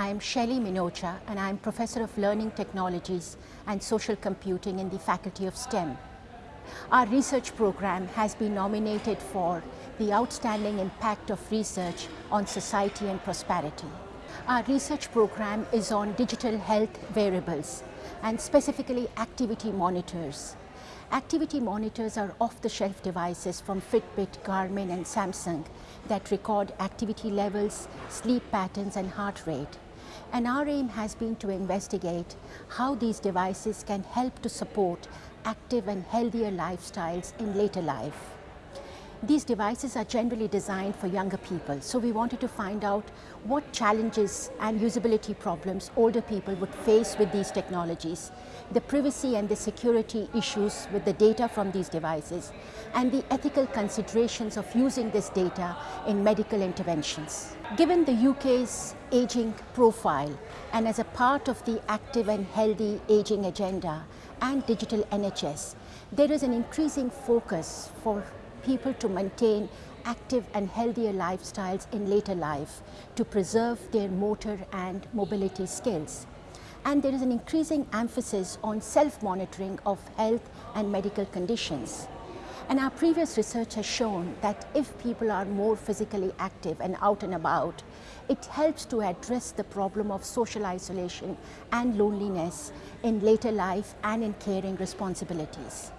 I am Shailey Minocha and I am Professor of Learning Technologies and Social Computing in the Faculty of STEM. Our research program has been nominated for the Outstanding Impact of Research on Society and Prosperity. Our research program is on digital health wearables and specifically activity monitors. Activity monitors are off-the-shelf devices from Fitbit, Garmin and Samsung that record activity levels, sleep patterns and heart rate. And our aim has been to investigate how these devices can help to support active and healthier lifestyles in later life. These devices are generally designed for younger people, so we wanted to find out what challenges and usability problems older people would face with these technologies, the privacy and the security issues with the data from these devices, and the ethical considerations of using this data in medical interventions. Given the UK's aging profile and as a part of the active and healthy aging agenda and digital NHS, there is an increasing focus for people to maintain active and healthier lifestyles in later life to preserve their motor and mobility skills. And there is an increasing emphasis on self-monitoring of health and medical conditions. And our previous research has shown that if people are more physically active and out and about, it helps to address the problem of social isolation and loneliness in later life and in caring responsibilities.